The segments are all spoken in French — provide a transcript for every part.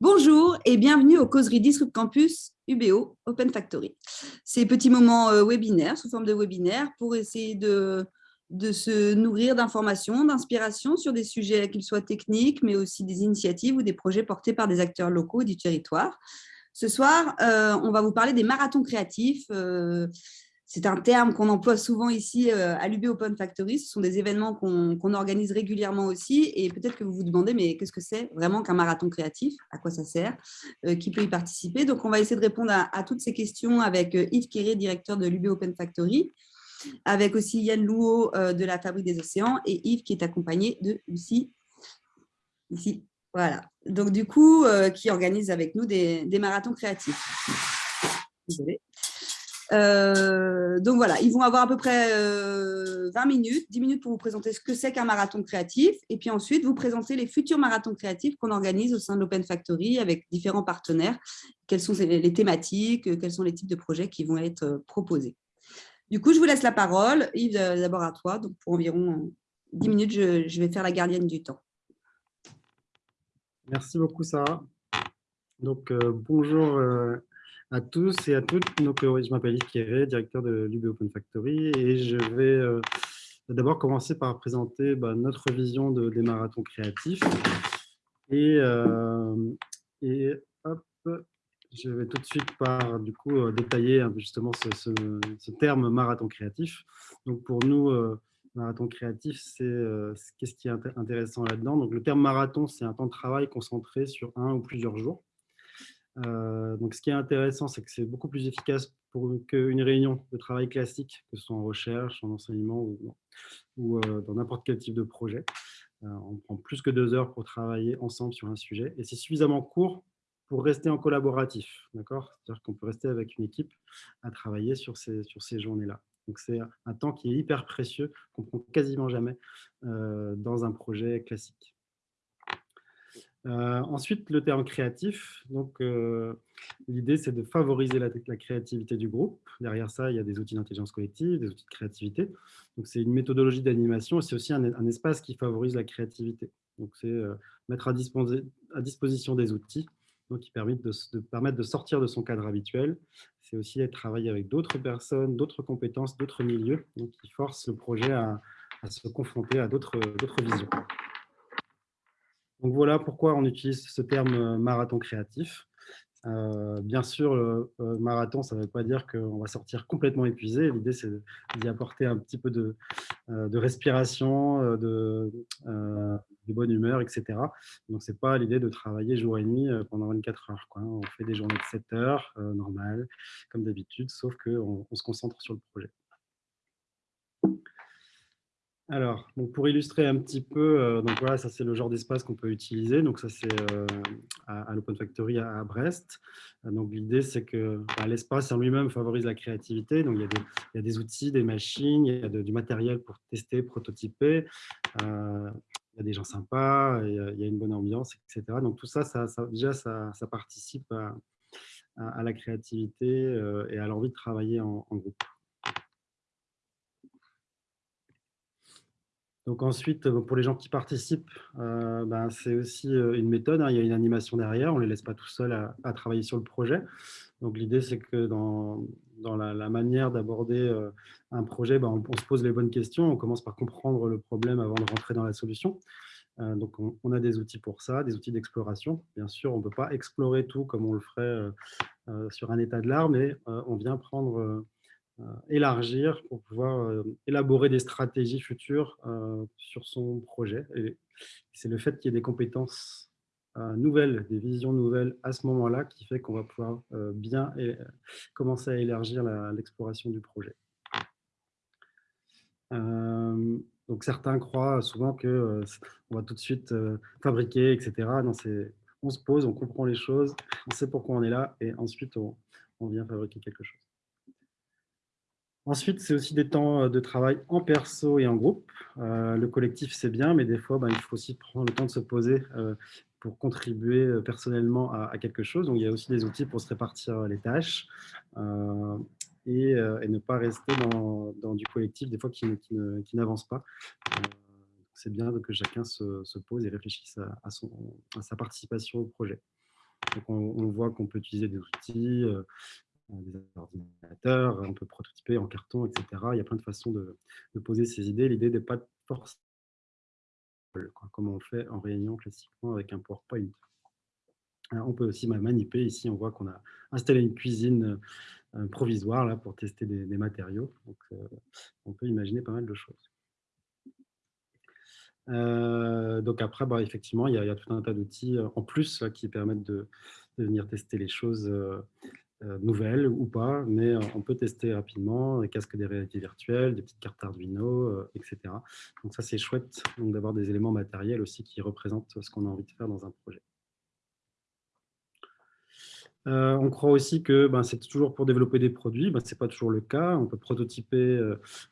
Bonjour et bienvenue aux causeries Disrupt Campus UBO Open Factory. Ces petits moments euh, webinaires, sous forme de webinaires, pour essayer de, de se nourrir d'informations, d'inspiration sur des sujets qu'ils soient techniques, mais aussi des initiatives ou des projets portés par des acteurs locaux du territoire. Ce soir, euh, on va vous parler des marathons créatifs, euh, c'est un terme qu'on emploie souvent ici euh, à l'UB Open Factory. Ce sont des événements qu'on organise régulièrement aussi. Et peut-être que vous vous demandez, mais qu'est-ce que c'est vraiment qu'un marathon créatif? À quoi ça sert? Euh, Qui peut y participer? Donc, on va essayer de répondre à, toutes ces questions avec euh, Yves Kéré, directeur de l'UB Open Factory, avec aussi Yann Louot de la Fabrique des Océans et Yves qui est accompagné de Lucie, ici. Voilà. Donc, du coup, qui organise avec nous des, marathons créatifs. Euh, donc voilà, ils vont avoir à peu près 20 euh, minutes, 10 minutes pour vous présenter ce que c'est qu'un marathon créatif et puis ensuite vous présenter les futurs marathons créatifs qu'on organise au sein de l'Open Factory avec différents partenaires, quelles sont les thématiques, quels sont les types de projets qui vont être euh, proposés. Du coup, je vous laisse la parole. Yves, d'abord à toi. Donc pour environ 10 minutes, je, vais faire la gardienne du temps. Merci beaucoup, Sarah. Donc, bonjour à tous et à toutes. Donc, euh, je m'appelle Yves Kéré, directeur de l'UB Open Factory et je vais euh, d'abord commencer par présenter bah, notre vision de, des marathons créatifs. Et, euh, et hop, je vais tout de suite par du coup détailler justement ce, terme marathon créatif. Donc pour nous, marathon créatif, c'est qu'est-ce qui est intéressant là-dedans? Donc le terme marathon, c'est un temps de travail concentré sur un ou plusieurs jours. Euh, donc, ce qui est intéressant, c'est que c'est beaucoup plus efficace qu'une réunion de travail classique, que ce soit en recherche, en enseignement ou, euh, dans n'importe quel type de projet. Euh, on prend plus que deux heures pour travailler ensemble sur un sujet et c'est suffisamment court pour rester en collaboratif. C'est-à-dire qu'on peut rester avec une équipe à travailler sur ces, sur ces journées-là. Donc, c'est un temps qui est hyper précieux, qu'on prend quasiment jamais dans un projet classique. Euh, ensuite, le terme créatif. Donc, euh, l'idée, c'est de favoriser la, créativité du groupe. Derrière ça, il y a des outils d'intelligence collective, des outils de créativité. Donc, c'est une méthodologie d'animation c'est aussi un, espace qui favorise la créativité. Donc, c'est euh, mettre à, disposition des outils donc, qui permettent de sortir de son cadre habituel. C'est aussi être travailler avec d'autres personnes, d'autres compétences, d'autres milieux, donc qui forcent le projet à se confronter à d'autres visions. Voilà pourquoi on utilise ce terme euh, marathon créatif. Euh, bien sûr, le marathon, ça ne veut pas dire qu'on va sortir complètement épuisé. L'idée, c'est d'y apporter un petit peu de, euh, respiration, de, bonne humeur, etc. Donc, ce n'est pas l'idée de travailler jour et nuit pendant 24 heures. On fait des journées de 7 heures, normales, comme d'habitude, sauf qu'on on se concentre sur le projet. Alors, donc pour illustrer un petit peu, euh, donc voilà, ça c'est le genre d'espace qu'on peut utiliser. Donc ça c'est euh, à, l'Open Factory à, Brest. Euh, donc l'idée c'est que bah, l'espace en lui-même favorise la créativité. Donc il y, a des, outils, des machines, il y a du matériel pour tester, prototyper. il y a des gens sympas, il y a, une bonne ambiance, etc. Donc tout ça, ça, déjà ça, participe à, la créativité et à l'envie de travailler en groupe. Donc ensuite, euh, pour les gens qui participent, euh, ben, c'est aussi euh, une méthode. Hein. il y a une animation derrière. On ne les laisse pas tout seuls à, travailler sur le projet. Donc l'idée, c'est que dans, la, manière d'aborder un projet, ben, on, se pose les bonnes questions. On commence par comprendre le problème avant de rentrer dans la solution. donc on, a des outils pour ça, des outils d'exploration. Bien sûr, on ne peut pas explorer tout comme on le ferait sur un état de l'art, mais on vient prendre élargir pour pouvoir euh, élaborer des stratégies futures euh, sur son projet. Et c'est le fait qu'il y ait des compétences nouvelles, des visions nouvelles à ce moment-là qui fait qu'on va pouvoir bien commencer à élargir l'exploration du projet. donc certains croient souvent que on va tout de suite fabriquer, etc. Non, on se pose, on comprend les choses, on sait pourquoi on est là, et ensuite on vient fabriquer quelque chose. Ensuite, c'est aussi des temps euh, de travail en perso et en groupe. Euh, le collectif, c'est bien, mais des fois, ben, il faut aussi prendre le temps de se poser euh, pour contribuer personnellement à, quelque chose. Donc, il y a aussi des outils pour se répartir les tâches et, ne pas rester dans, du collectif, des fois, qui, n'avance pas. c'est bien que chacun se, pose et réfléchisse à, sa participation au projet. On, voit qu'on peut utiliser des outils, des ordinateurs, on peut prototyper en carton, etc. Il y a plein de façons de, poser ces idées. L'idée n'est pas forcément comme on fait en réunion classiquement avec un PowerPoint. on peut aussi manipuler. Ici, on voit qu'on a installé une cuisine provisoire là, pour tester des, matériaux. Donc, on peut imaginer pas mal de choses. Euh, donc après, bah, effectivement, il y, a, tout un tas d'outils en plus qui permettent de, venir tester les choses nouvelles ou pas, mais on peut tester rapidement des casques de réalité virtuelle, des petites cartes Arduino, etc. Donc ça, c'est chouette d'avoir des éléments matériels aussi qui représentent ce qu'on a envie de faire dans un projet. Euh, on croit aussi que ben, c'est toujours pour développer des produits. Ben, ce n'est pas toujours le cas. On peut prototyper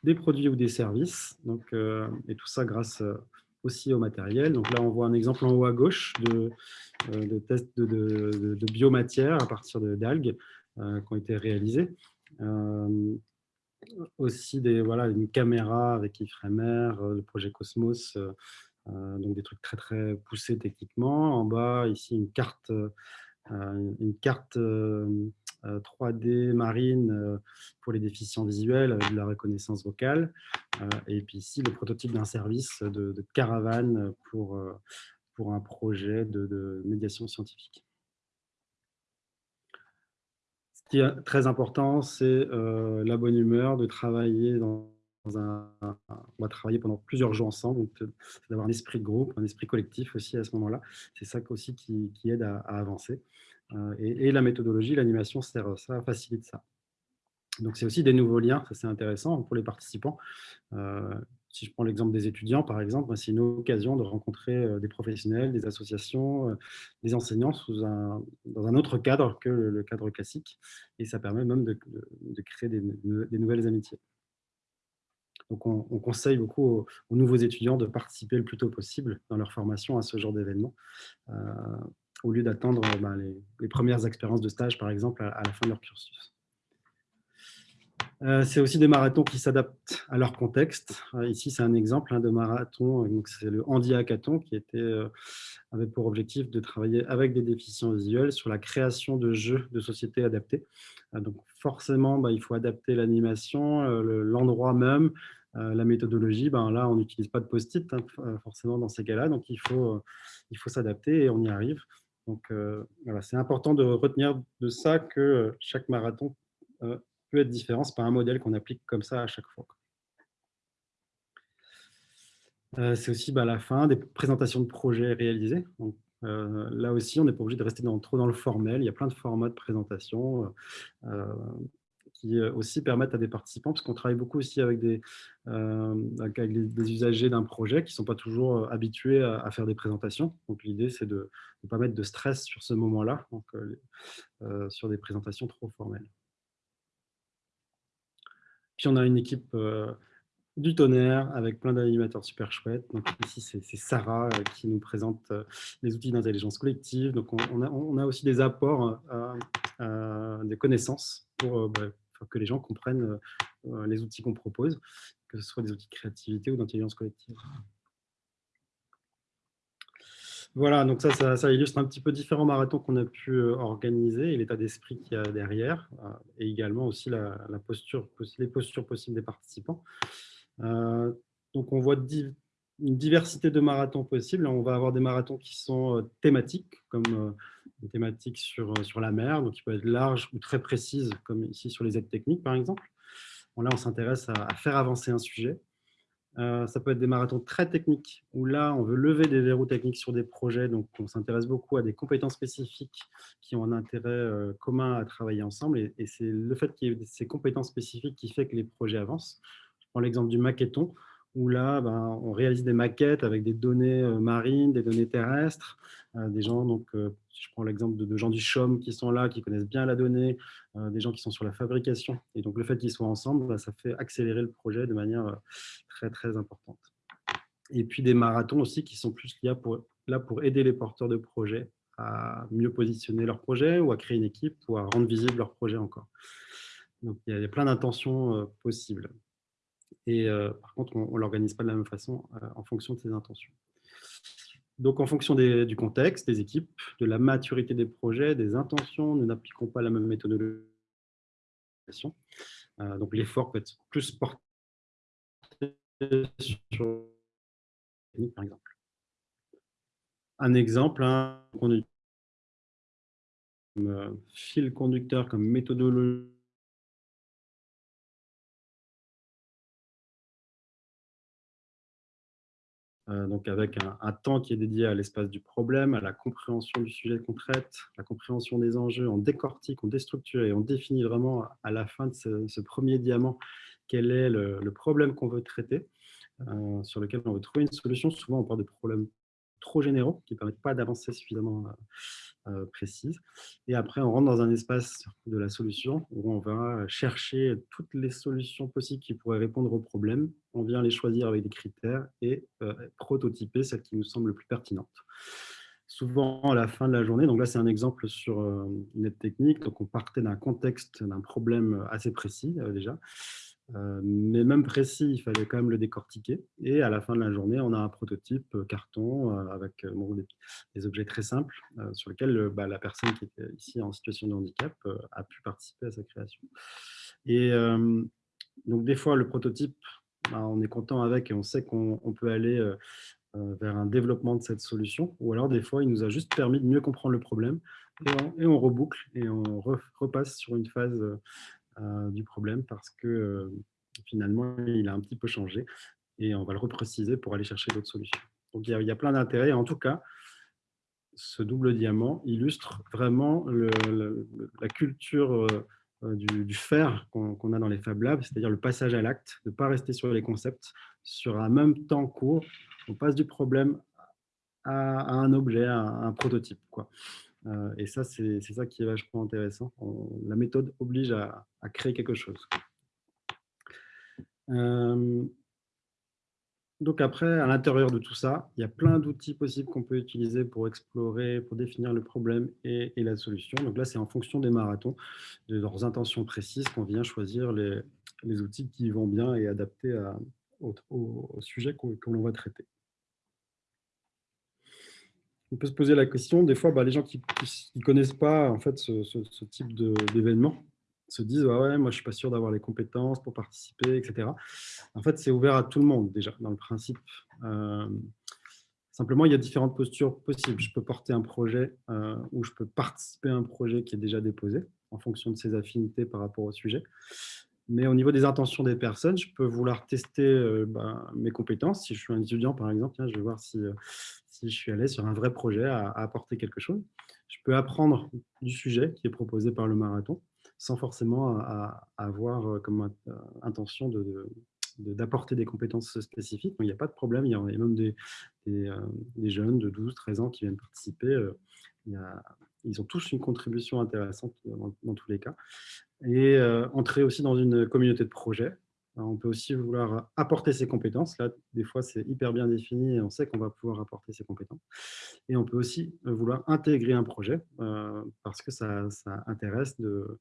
des produits ou des services. Donc, et tout ça grâce aussi au matériel. Donc là, on voit un exemple en haut à gauche de, de tests de, de, biomatière à partir d'algues euh, qui ont été réalisés. Euh, aussi des, voilà, une caméra avec ifremer, euh, le projet Cosmos, donc des trucs très très poussés techniquement. En bas, ici, une carte, une carte 3D marine pour les déficients visuels avec de la reconnaissance vocale. Et puis ici, le prototype d'un service de, caravane pour, pour un projet de, médiation scientifique. Ce qui est très important, c'est la bonne humeur, de travailler dans un, on va travailler pendant plusieurs jours ensemble, donc d'avoir un esprit de groupe, un esprit collectif aussi à ce moment-là. C'est ça aussi qui, aide à avancer. Euh, et, la méthodologie, l'animation ça, facilite ça. Donc, c'est aussi des nouveaux liens, c'est intéressant pour les participants. Euh, si je prends l'exemple des étudiants, par exemple, c'est une occasion de rencontrer euh, des professionnels, des associations, des enseignants dans un autre cadre que le, cadre classique. Et ça permet même de, créer des, nouvelles amitiés. Donc, on, conseille beaucoup aux, nouveaux étudiants de participer le plus tôt possible dans leur formation à ce genre d'événement au lieu d'attendre euh, bah, les, premières expériences de stage, par exemple, à, la fin de leur cursus. Euh, c'est aussi des marathons qui s'adaptent à leur contexte. Euh, ici, c'est un exemple hein, de marathon. C'est le Handi Hackathon qui était, avait pour objectif de travailler avec des déficients visuels sur la création de jeux de société adaptés. donc, forcément, bah, il faut adapter l'animation, l'endroit même, la méthodologie. Ben, là, on n'utilise pas de post-it hein, forcément dans ces cas-là. Donc, il faut, il faut s'adapter et on y arrive. Donc, euh, voilà, c'est important de retenir de ça que euh, chaque marathon euh, peut être différent. Ce n'est pas un modèle qu'on applique comme ça à chaque fois. c'est aussi bah, la fin des présentations de projets réalisés. là aussi, on n'est pas obligé de rester trop dans le formel. Il y a plein de formats de présentation qui euh, aussi permettent à des participants, parce qu'on travaille beaucoup aussi avec des, euh, avec des usagers d'un projet qui ne sont pas toujours euh, habitués à, faire des présentations. Donc l'idée, c'est de ne pas mettre de stress sur ce moment-là, sur des présentations trop formelles. Puis on a une équipe du tonnerre avec plein d'animateurs super chouettes. Donc ici, c'est Sarah qui nous présente les outils d'intelligence collective. Donc on, a, on, a, aussi des apports, des connaissances pour bah, que les gens comprennent euh, euh, les outils qu'on propose, que ce soit des outils de créativité ou d'intelligence collective. Voilà, donc ça, ça, illustre un petit peu différents marathons qu'on a pu euh, organiser et l'état d'esprit qu'il y a derrière, et également aussi la, posture, les postures possibles des participants. donc on voit une diversité de marathons possibles. On va avoir des marathons qui sont thématiques, comme une thématique sur, euh, sur la mer, donc qui peut être large ou très précise, comme ici sur les aides techniques, par exemple. Bon, là, on s'intéresse à, faire avancer un sujet. Euh, ça peut être des marathons très techniques, où là, on veut lever des verrous techniques sur des projets, donc on s'intéresse beaucoup à des compétences spécifiques qui ont un intérêt euh, commun à travailler ensemble, et, et c'est le fait qu'il y ait ces compétences spécifiques qui fait que les projets avancent. Je prends l'exemple du maquetton, où là, ben, on réalise des maquettes avec des données marines, des données terrestres, des gens, donc, je prends l'exemple de, gens du CHOM qui sont là, qui connaissent bien la donnée, des gens qui sont sur la fabrication. Et donc, le fait qu'ils soient ensemble, ben, ça fait accélérer le projet de manière très, très importante. Et puis, des marathons aussi qui sont plus là pour, là pour aider les porteurs de projets à mieux positionner leur projet ou à créer une équipe ou à rendre visible leur projet encore. Donc, il y a plein d'intentions possibles. Et par contre, on ne l'organise pas de la même façon en fonction de ses intentions. Donc, en fonction du contexte, des équipes, de la maturité des projets, des intentions, nous n'appliquons pas la même méthodologie. Euh, donc, l'effort peut être plus porté sur par exemple. Un exemple, hein, on utilise comme euh, fil conducteur, comme méthodologie donc avec un, temps qui est dédié à l'espace du problème, à la compréhension du sujet qu'on traite, la compréhension des enjeux, on décortique, on déstructure et on définit vraiment à la fin de ce, premier diamant quel est le, problème qu'on veut traiter, euh, sur lequel on veut trouver une solution. Souvent, on parle de problèmes trop généraux qui ne permettent pas d'avancer suffisamment euh, euh, précise. Et après, on rentre dans un espace de la solution où on va chercher toutes les solutions possibles qui pourraient répondre aux problèmes. On vient les choisir avec des critères et euh, prototyper celles qui nous semblent les plus pertinentes. Souvent, à la fin de la journée, donc là, c'est un exemple sur une aide technique. Donc, on partait d'un contexte, d'un problème assez précis déjà. Euh, mais même précis, il fallait quand même le décortiquer. Et à la fin de la journée, on a un prototype euh, carton euh, avec des, objets très simples sur lesquels bah, la personne qui était ici en situation de handicap a pu participer à sa création. Et donc, des fois, le prototype, bah, on est content avec et on sait qu'on peut aller vers un développement de cette solution. Ou alors, des fois, il nous a juste permis de mieux comprendre le problème et on, reboucle et on repasse sur une phase du problème parce que euh, finalement, il a un petit peu changé et on va le repréciser pour aller chercher d'autres solutions. Donc, il y a, plein d'intérêts. En tout cas, ce double diamant illustre vraiment la culture euh, du, faire qu'on a dans les Fab Labs, c'est-à-dire le passage à l'acte, de ne pas rester sur les concepts. Sur un même temps court, on passe du problème à, un objet, à un prototype. Quoi. Euh, et ça, c'est ça qui est vachement intéressant. la méthode oblige à, créer quelque chose. Euh, donc après, à l'intérieur de tout ça, il y a plein d'outils possibles qu'on peut utiliser pour explorer, pour définir le problème et, la solution. Donc là, c'est en fonction des marathons, de leurs intentions précises, qu'on vient choisir les, outils qui vont bien et adaptés au, sujet que l'on va traiter on peut se poser la question, des fois, bah, les gens qui ne connaissent pas en fait, ce, type d'événement se disent ouais, moi je suis pas sûr d'avoir les compétences pour participer, etc. En fait, c'est ouvert à tout le monde déjà, dans le principe. Euh, simplement, il y a différentes postures possibles. Je peux porter un projet euh, ou je peux participer à un projet qui est déjà déposé en fonction de ses affinités par rapport au sujet. Mais au niveau des intentions des personnes, je peux vouloir tester euh, bah, mes compétences. Si je suis un étudiant, par exemple, je vais voir si, si je suis allé sur un vrai projet à, apporter quelque chose. Je peux apprendre du sujet qui est proposé par le marathon sans forcément avoir euh, comme euh, intention d'apporter des compétences spécifiques. il n'y a pas de problème, il y a même des, euh, jeunes de 12, 13 ans qui viennent participer. ils ont tous une contribution intéressante dans, tous les cas. Et entrer aussi dans une communauté de projet, on peut aussi vouloir apporter ses compétences. Là, des fois, c'est hyper bien défini et on sait qu'on va pouvoir apporter ses compétences. Et on peut aussi vouloir intégrer un projet euh, parce que ça, intéresse de,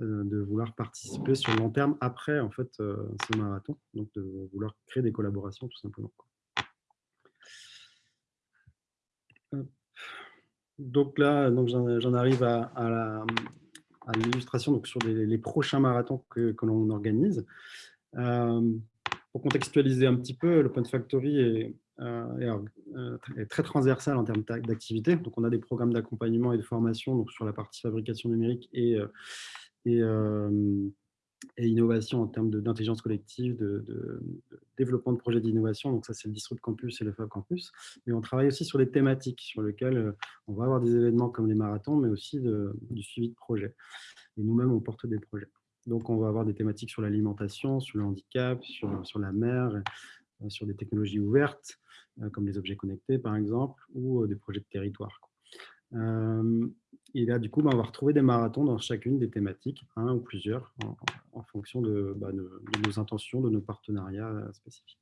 euh, de vouloir participer sur le long terme après en fait, euh, ce marathon. Donc, de vouloir créer des collaborations tout simplement. Donc là, j'en arrive à, l'illustration sur les, prochains marathons que, que l'on organise. Euh, pour contextualiser un petit peu, l'Open Factory est, euh, euh, très transversal en termes d'activité. Donc, on a des programmes d'accompagnement et de formation donc sur la partie fabrication numérique et, et innovation en termes d'intelligence collective, de, développement de projets d'innovation. Donc ça, c'est le Disrupt Campus et le Fab Campus. Mais on travaille aussi sur des thématiques sur lesquelles on va avoir des événements comme les marathons, mais aussi du suivi de projets. Et nous-mêmes, on porte des projets. Donc, on va avoir des thématiques sur l'alimentation, sur le handicap, sur, la mer, euh, sur des technologies ouvertes, euh, comme les objets connectés, par exemple, ou euh, des projets de territoire. Et là, du coup, bah, on va retrouver des marathons dans chacune des thématiques, un ou plusieurs, en, fonction bah, de, nos intentions, de nos partenariats spécifiques.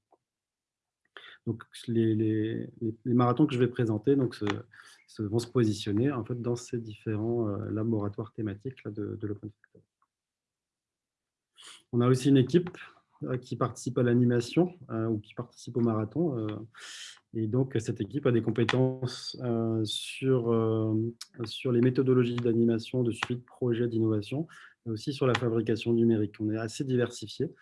Donc, les, marathons que je vais présenter vont se positionner en fait, dans ces différents laboratoires thématiques de, de l'Open Factory. On a aussi une équipe qui participent à l'animation ou qui participent au marathon. Et donc, cette équipe a des compétences sur, sur les méthodologies d'animation, de suite, projet d'innovation, mais aussi sur la fabrication numérique. On est assez diversifié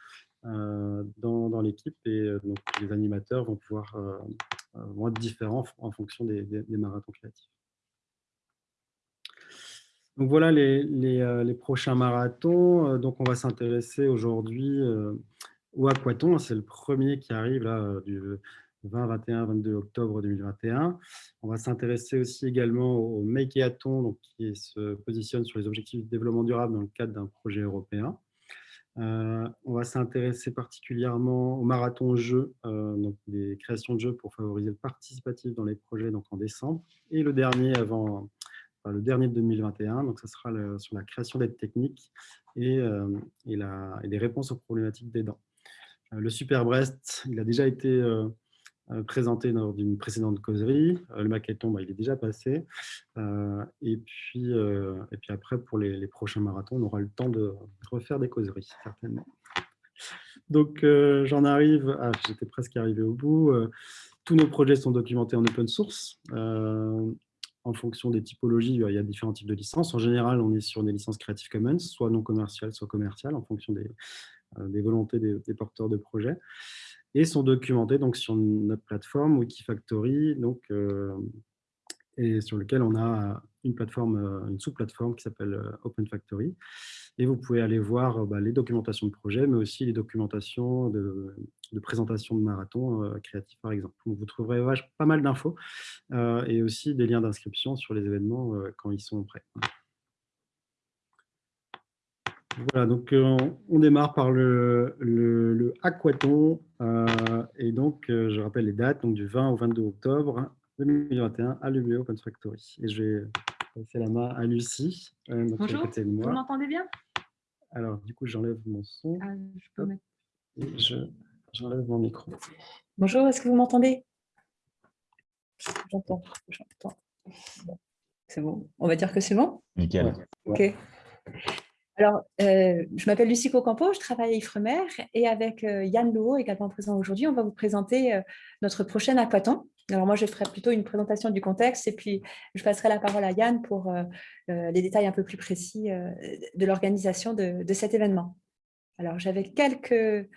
dans, l'équipe et donc les animateurs vont pouvoir vont être différents en fonction des, des marathons créatifs. Donc voilà les, les, prochains marathons. Donc on va s'intéresser aujourd'hui au Aquaton. C'est le premier qui arrive là, du 20, 21, 22 octobre 2021. On va s'intéresser aussi également au Makeathon, donc qui se positionne sur les objectifs de développement durable dans le cadre d'un projet européen. on va s'intéresser particulièrement au marathon jeux, donc des créations de jeux pour favoriser le participatif dans les projets donc en décembre. Et le dernier avant, le dernier de 2021. Donc, ça sera sur la création d'aides techniques et, euh, et, la, et, des réponses aux problématiques. Euh, le Super Brest, il a déjà été euh, présenté lors d'une précédente causerie. Le maquetton, bah, il est déjà passé. et, puis, et puis après, pour les, prochains marathons, on aura le temps de refaire des causeries, certainement. Donc, j'en arrive, j'étais presque arrivé au bout. tous nos projets sont documentés en open source en fonction des typologies, il y a différents types de licences. En général, on est sur des licences Creative Commons, soit non commerciales, soit commerciales, en fonction des, euh, volontés des, porteurs de projets, et sont documentés donc, sur notre plateforme Wikifactory, donc, euh, et sur lequel on a une plateforme, euh, une sous-plateforme qui s'appelle Open Factory. Et vous pouvez aller voir bah, les documentations de projets, mais aussi les documentations de, présentation de marathon euh, créatifs, par exemple. vous trouverez pas mal d'infos et aussi des liens d'inscription sur les événements quand ils sont prêts. Voilà, donc on, démarre par le, le, Aquaton. et donc, je rappelle les dates, donc du 20 au 22 octobre 2021 à l'UBO Open Factory. Et je vais passer la main à Lucie. Bonjour, vous m'entendez bien? Alors, du coup, j'enlève mon son. Ah, je peux mettre... Et j'enlève mon micro. Bonjour, est-ce que vous m'entendez? J'entends. C'est bon. On va dire que c'est bon? Nickel. Ok. Alors, euh, je m'appelle Lucie Cocampo, je travaille à Ifremer et avec euh, Yann Louot, également présent aujourd'hui, on va vous présenter euh, notre prochain aquaton. Alors moi, je ferai plutôt une présentation du contexte et puis je passerai la parole à Yann pour les détails un peu plus précis de l'organisation de, de, cet événement. Alors, j'avais quelques,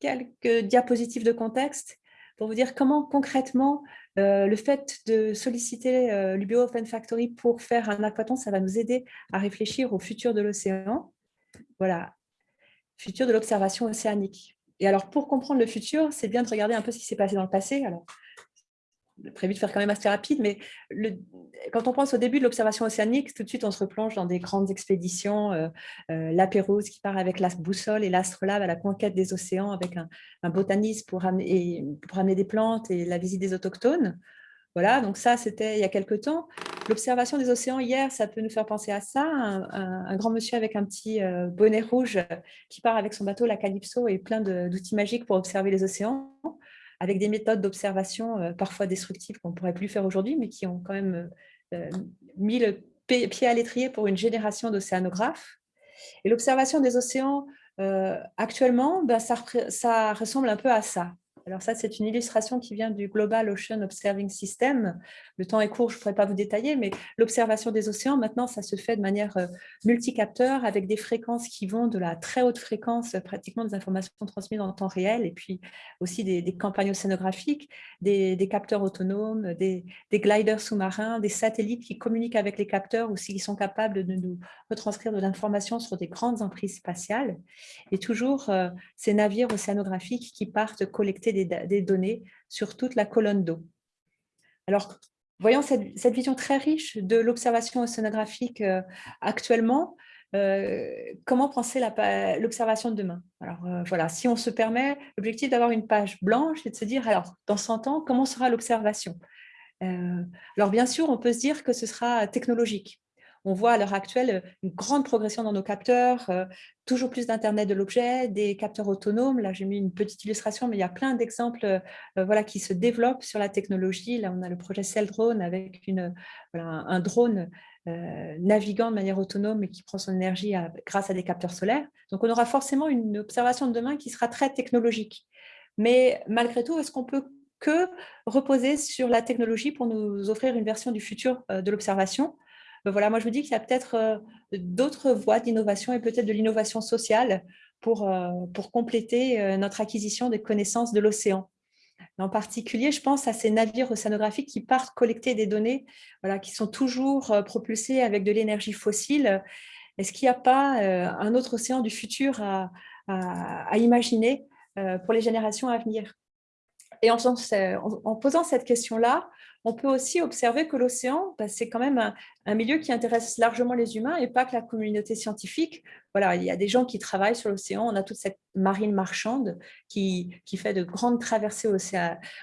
quelques diapositives de contexte pour vous dire comment concrètement euh, le fait de solliciter euh, l'UBO Open Factory pour faire un aquaton, ça va nous aider à réfléchir au futur de l'océan. Voilà, futur de l'observation océanique. Et alors, pour comprendre le futur, c'est bien de regarder un peu ce qui s'est passé dans le passé. Prévu de faire quand même assez rapide, mais quand on pense au début de l'observation océanique, tout de suite on se replonge dans des grandes expéditions, euh, euh qui part avec la boussole et l'astrolabe à la conquête des océans avec un, botaniste pour amener, pour amener des plantes et la visite des autochtones. Voilà, donc ça c'était il y a quelques temps. L'observation des océans hier, ça peut nous faire penser à ça, un, grand monsieur avec un petit euh, bonnet rouge qui part avec son bateau, la Calypso, et plein d'outils magiques pour observer les océans avec des méthodes d'observation euh, parfois destructives qu'on ne pourrait plus faire aujourd'hui, mais qui ont quand même euh, mis le pied à l'étrier pour une génération d'océanographes. Et l'observation des océans, euh, actuellement, ben, ça ressemble un peu à ça. Alors ça, c'est une illustration qui vient du Global Ocean Observing System. Le temps est court, je ne pourrais pas vous détailler, mais l'observation des océans, maintenant, ça se fait de manière euh, multicapteur avec des fréquences qui vont de la très haute fréquence, pratiquement des informations transmises en temps réel, et puis aussi des, campagnes océanographiques, des, capteurs autonomes, des, gliders sous-marins, des satellites qui communiquent avec les capteurs ou s'ils sont capables de nous retranscrire de l'information sur des grandes emprises spatiales. Et toujours euh, ces navires océanographiques qui partent collecter des, données sur toute la colonne d'eau. Alors, voyant cette, vision très riche de l'observation océanographique euh, actuellement, euh, comment penser l'observation de demain? Alors euh, voilà, si on se permet, l'objectif d'avoir une page blanche, c'est de se dire, alors dans 100 ans, comment sera l'observation? Alors bien sûr, on peut se dire que ce sera technologique. On voit à l'heure actuelle une grande progression dans nos capteurs, euh, toujours plus d'Internet de l'objet, des capteurs autonomes. Là, j'ai mis une petite illustration, mais il y a plein d'exemples euh, voilà, qui se développent sur la technologie. Là, on a le projet Cell Drone avec un drone naviguant de manière autonome et qui prend son énergie grâce à des capteurs solaires. Donc, on aura forcément une observation de demain qui sera très technologique. Mais malgré tout, est-ce qu'on peut que reposer sur la technologie pour nous offrir une version du futur de l'observation? Ben voilà, moi je me dis qu'il y a peut-être d'autres voies d'innovation et peut-être de l'innovation sociale pour, pour compléter notre acquisition des connaissances de l'océan. En particulier, je pense à ces navires océanographiques qui partent collecter des données qui sont toujours euh, propulsés avec de l'énergie fossile. Est-ce qu'il n'y a pas euh, un autre océan du futur à, imaginer euh, pour les générations à venir? Et en, posant cette question-là, on peut aussi observer que l'océan, bah, c'est quand même un, milieu qui intéresse largement les humains et pas que la communauté scientifique. Voilà, il y a des gens qui travaillent sur l'océan, on a toute cette marine marchande qui, qui fait de grandes traversées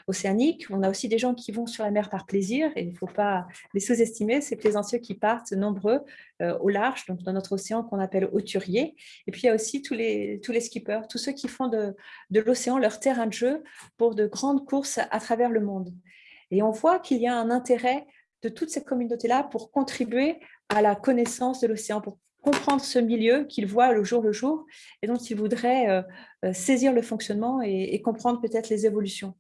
océaniques. On a aussi des gens qui vont sur la mer par plaisir et il ne faut pas les sous-estimer, ces plaisanciers qui partent nombreux euh, au large, donc dans notre océan qu'on appelle hauturier. Et puis il y a aussi tous les, tous les skippers, tous ceux qui font de, de l'océan leur terrain de jeu pour de grandes courses à travers le monde. Et on voit qu'il y a un intérêt de toute cette communauté-là pour contribuer à la connaissance de l'océan, comprendre ce milieu qu'ils voient le jour le jour et dont ils voudraient euh, euh, saisir le fonctionnement et, comprendre peut-être les évolutions.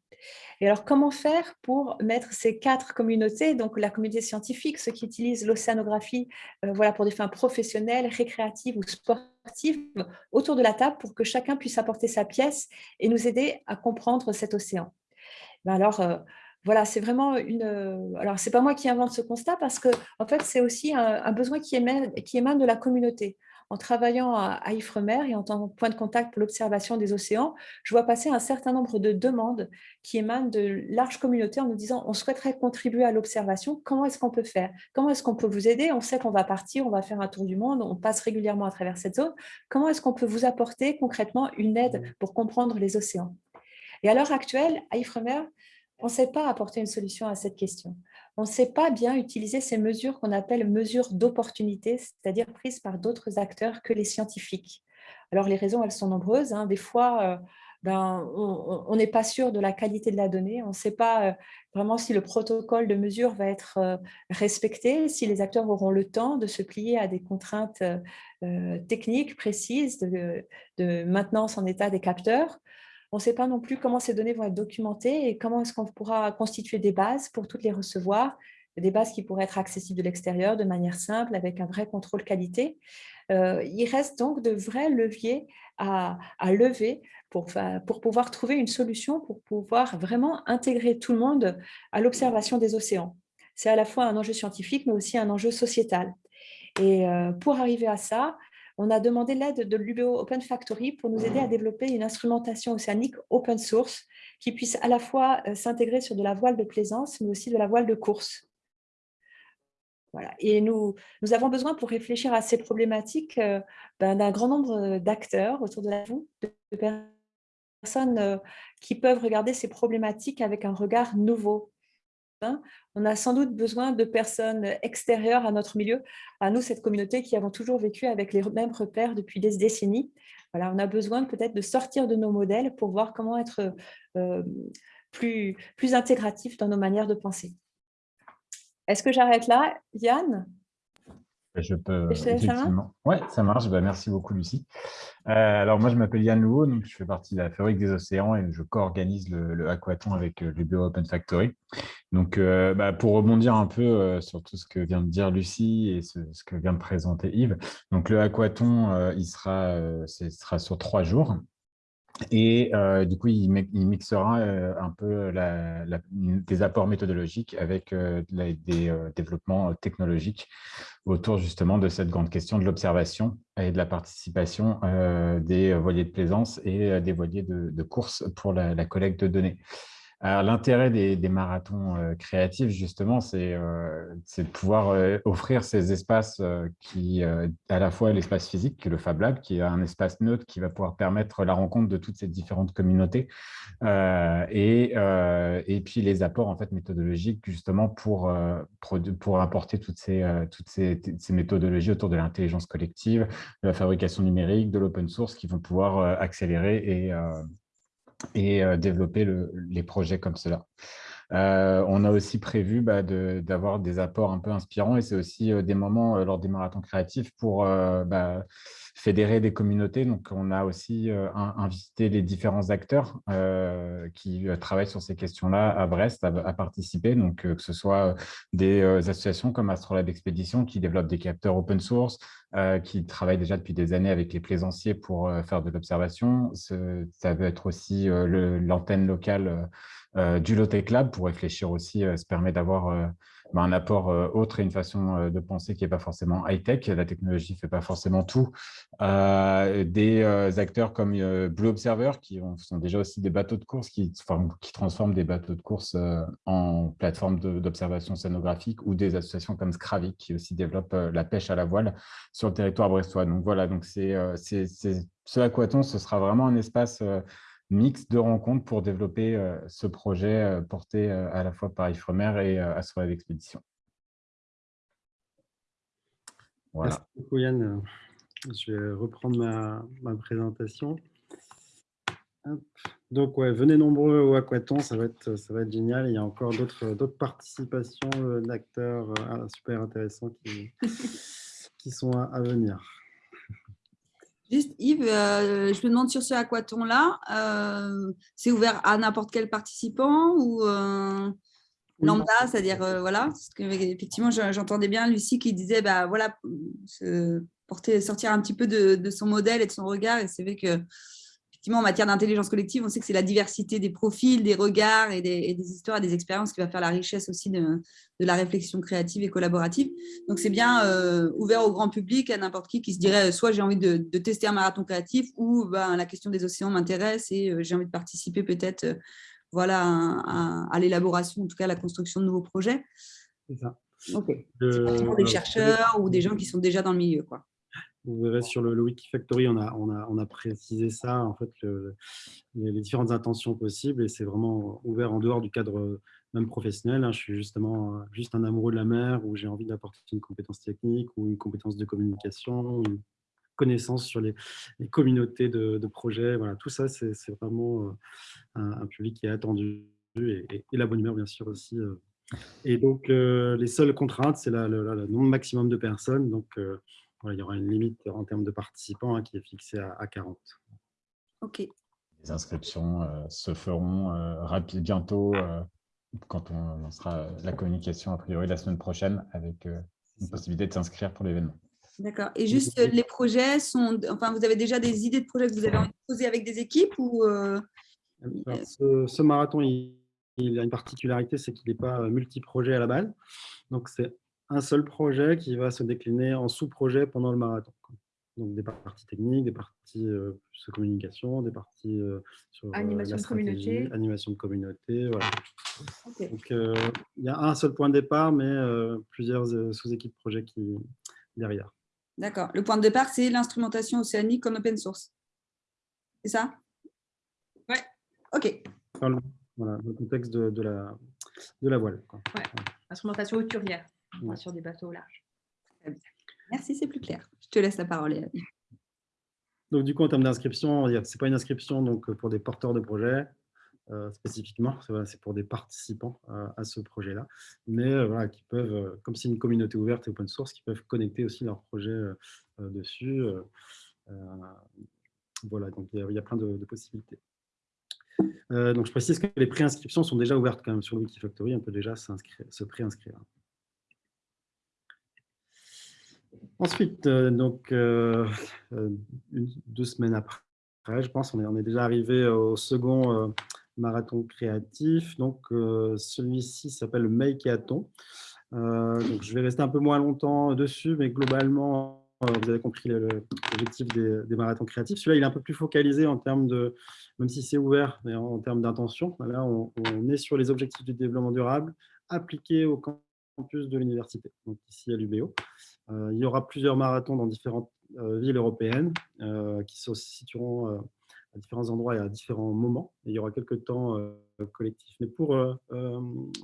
Et alors, comment faire pour mettre ces quatre communautés, donc la communauté scientifique, ceux qui utilisent l'océanographie euh, voilà, pour des fins professionnelles, récréatives ou sportives, autour de la table pour que chacun puisse apporter sa pièce et nous aider à comprendre cet océan? Ben Alors, voilà, c'est vraiment une... Euh, alors, ce n'est pas moi qui invente ce constat parce que, en fait, c'est aussi un, besoin qui émane, qui émane de la communauté. En travaillant à, Ifremer et en tant que point de contact pour l'observation des océans, je vois passer un certain nombre de demandes qui émanent de larges communautés en nous disant on souhaiterait contribuer à l'observation, comment est-ce qu'on peut faire? Comment est-ce qu'on peut vous aider? On sait qu'on va partir, on va faire un tour du monde, on passe régulièrement à travers cette zone. Comment est-ce qu'on peut vous apporter concrètement une aide pour comprendre les océans? Et à l'heure actuelle, à Ifremer, on ne sait pas apporter une solution à cette question. On ne sait pas bien utiliser ces mesures qu'on appelle mesures d'opportunité, c'est-à-dire prises par d'autres acteurs que les scientifiques. Alors, les raisons, elles sont nombreuses. Hein. Des fois, euh, ben, on n'est pas sûr de la qualité de la donnée. On ne sait pas euh, vraiment si le protocole de mesure va être euh, respecté, si les acteurs auront le temps de se plier à des contraintes techniques précises de, de maintenance en état des capteurs. On ne sait pas non plus comment ces données vont être documentées et comment est-ce qu'on pourra constituer des bases pour toutes les recevoir, des bases qui pourraient être accessibles de l'extérieur de manière simple, avec un vrai contrôle qualité. Euh, il reste donc de vrais leviers à, lever pour, pouvoir trouver une solution, pour pouvoir vraiment intégrer tout le monde à l'observation des océans. C'est à la fois un enjeu scientifique, mais aussi un enjeu sociétal. Et euh, pour arriver à ça, on a demandé l'aide de l'UBO Open Factory pour nous aider à développer une instrumentation océanique open source qui puisse à la fois euh, s'intégrer sur de la voile de plaisance, mais aussi de la voile de course. Voilà. Et nous, nous avons besoin pour réfléchir à ces problématiques euh, ben, d'un grand nombre d'acteurs autour de la de personnes euh, qui peuvent regarder ces problématiques avec un regard nouveau, on a sans doute besoin de personnes extérieures à notre milieu, à nous, cette communauté qui avons toujours vécu avec les mêmes repères depuis des décennies. Voilà, on a besoin peut-être de sortir de nos modèles pour voir comment être euh, plus, plus intégratif dans nos manières de penser. Est-ce que j'arrête là, Yann? Je peux, effectivement. Oui, ça marche. Bah, merci beaucoup, Lucie. Euh, alors, moi, je m'appelle Yann Louot, donc je fais partie de la Fabrique des Océans et je co-organise le, Aquaton avec euh, le Bureau Open Factory. Donc, euh, bah, pour rebondir un peu sur tout ce que vient de dire Lucie et ce, que vient de présenter Yves, donc le Aquaton, il sera, sera sur trois jours. Et euh, du coup, il, mixera euh, un peu des apports méthodologiques avec euh, des développements technologiques autour justement de cette grande question de l'observation et de la participation des voiliers de plaisance et des voiliers de, course pour la collecte de données. L'intérêt des, marathons euh, créatifs, justement, c'est euh, de pouvoir euh, offrir ces espaces qui, à la fois l'espace physique, le Fab Lab, qui est un espace neutre qui va pouvoir permettre la rencontre de toutes ces différentes communautés, et, puis les apports en fait, méthodologiques, justement, pour, pour, apporter toutes, ces, toutes ces, ces méthodologies autour de l'intelligence collective, de la fabrication numérique, de l'open source, qui vont pouvoir accélérer et et euh, développer les projets comme cela. On a aussi prévu bah, d'avoir des apports un peu inspirants et c'est aussi des moments lors des marathons créatifs pour bah, fédérer des communautés. Donc, on a aussi invité les différents acteurs qui travaillent sur ces questions-là à Brest à, participer. Donc, que ce soit des associations comme Astrolabe Expédition qui développent des capteurs open source, qui travaillent déjà depuis des années avec les plaisanciers pour faire de l'observation. Ça peut être aussi l'antenne locale du Lotec Lab pour réfléchir aussi, ça permet d'avoir bah, un apport euh, autre et une façon euh, de penser qui n'est pas forcément high-tech. La technologie ne fait pas forcément tout. Euh, des acteurs comme Blue Observer, qui sont déjà aussi des bateaux de course, qui, qui transforment des bateaux de course en plateforme d'observation scénographique, ou des associations comme Scravic, qui aussi développent la pêche à la voile sur le territoire brestois. Donc voilà, donc c'est ce aquaton, ce sera vraiment un espace mix de rencontres pour développer euh, ce projet euh, porté euh, à la fois par Ifremer et à Soirée d'Expédition. Voilà. Merci beaucoup Yann. Je vais reprendre ma, présentation. Donc, ouais, venez nombreux au Aquaton, ça va être, ça va être génial. Il y a encore d'autres participations d'acteurs super intéressants qui, qui sont à venir. Juste Yves, euh, je me demande sur ce aquaton-là, euh, c'est ouvert à n'importe quel participant ou euh, lambda, c'est-à-dire, voilà, parce que, effectivement, j'entendais bien Lucie qui disait, bah, voilà, porter, sortir un petit peu de, de, son modèle et de son regard, et c'est vrai que effectivement, en matière d'intelligence collective, on sait que c'est la diversité des profils, des regards et des, histoires et des expériences qui va faire la richesse aussi de, la réflexion créative et collaborative. Donc, c'est bien euh, ouvert au grand public, à n'importe qui qui se dirait euh, soit j'ai envie de, tester un marathon créatif ou ben, la question des océans m'intéresse et euh, j'ai envie de participer peut-être voilà, à, l'élaboration, en tout cas à la construction de nouveaux projets. C'est ça. Des chercheurs ou des gens qui sont déjà dans le milieu. Quoi. Vous verrez sur le, Wikifactory, on a, on, a, on a précisé ça, en fait, les, différentes intentions possibles, et c'est vraiment ouvert en dehors du cadre euh, même professionnel. Hein. Je suis justement euh, juste un amoureux de la mer, où j'ai envie d'apporter une compétence technique ou une compétence de communication, une connaissance sur les, communautés de, projets. Voilà, tout ça, c'est vraiment euh, un, public qui est attendu, et, la bonne humeur, bien sûr, aussi. Et donc, les seules contraintes, c'est le nombre maximum de personnes. Donc, il y aura une limite en termes de participants hein, qui est fixée à, 40. OK. Les inscriptions euh, se feront euh, bientôt euh, quand on lancera la communication a priori la semaine prochaine avec une possibilité de s'inscrire pour l'événement. D'accord. Et juste, les projets sont... Enfin, vous avez déjà des idées de projets que vous avez envie de poser avec des équipes ou ce, marathon, il, il, a une particularité, c'est qu'il n'est pas multi-projet à la base. Donc, c'est un seul projet qui va se décliner en sous-projets pendant le marathon. Donc des parties techniques, des parties euh, de communication, des parties euh, sur euh, animation de communauté. Animation de communauté, voilà. Donc il y a un seul point de départ, mais plusieurs sous-équipes projets qui derrière. D'accord. Le point de départ, c'est l'instrumentation océanique en open source. C'est ça? Ouais. OK. voilà, le contexte de, la, de la voile. Ouais. Instrumentation hauturière sur des bateaux larges. Merci, c'est plus clair. Je te laisse la parole. Donc, du coup, en termes d'inscription, ce n'est pas une inscription donc, pour des porteurs de projets euh, spécifiquement, c'est pour des participants euh, à ce projet-là, mais euh, voilà, qui peuvent, comme c'est une communauté ouverte et open source, qui peuvent connecter aussi leurs projets dessus. voilà, donc il y, a plein de, possibilités. donc, je précise que les préinscriptions sont déjà ouvertes quand même sur le Wikifactory, on peut déjà se préinscrire. Ensuite, euh, donc, euh, euh, deux semaines après, je pense, on est, déjà arrivé au second marathon créatif. Donc, celui-ci s'appelle le Makeathon. donc, je vais rester un peu moins longtemps dessus, mais globalement, vous avez compris l'objectif des, marathons créatifs. Celui-là, il est un peu plus focalisé en termes de, même si c'est ouvert, mais en, termes d'intention. Là, on, on, est sur les objectifs du développement durable appliqués au campus de l'université, donc ici à l'UBO. Euh, il y aura plusieurs marathons dans différentes euh, villes européennes euh, qui se situeront à différents endroits et à différents moments. il y aura quelques temps collectifs. Mais pour,